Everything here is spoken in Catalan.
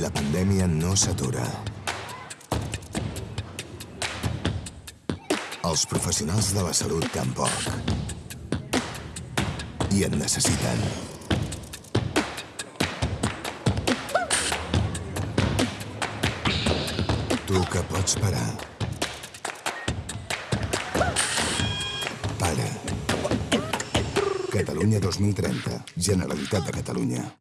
La pandèmia no s'atura. Els professionals de la salut tampoc. I en necessiten. Tu que pots parar. Para. Catalunya 2030. Generalitat de Catalunya.